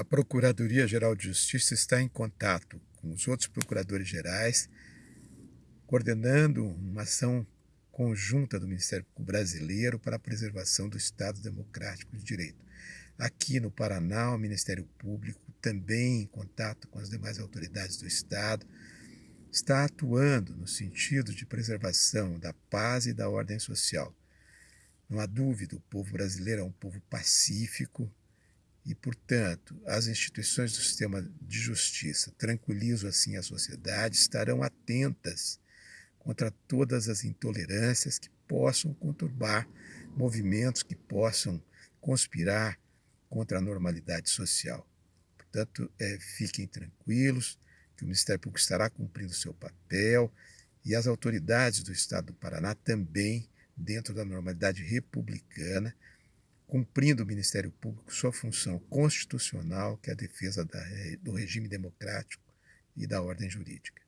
a Procuradoria-Geral de Justiça está em contato com os outros procuradores gerais, coordenando uma ação conjunta do Ministério Público Brasileiro para a preservação do Estado Democrático de Direito. Aqui no Paraná, o Ministério Público, também em contato com as demais autoridades do Estado, está atuando no sentido de preservação da paz e da ordem social. Não há dúvida, o povo brasileiro é um povo pacífico, e, portanto, as instituições do sistema de justiça tranquilizam assim a sociedade, estarão atentas contra todas as intolerâncias que possam conturbar movimentos que possam conspirar contra a normalidade social. Portanto, é, fiquem tranquilos que o Ministério Público estará cumprindo seu papel e as autoridades do Estado do Paraná também, dentro da normalidade republicana, cumprindo o Ministério Público sua função constitucional, que é a defesa da, do regime democrático e da ordem jurídica.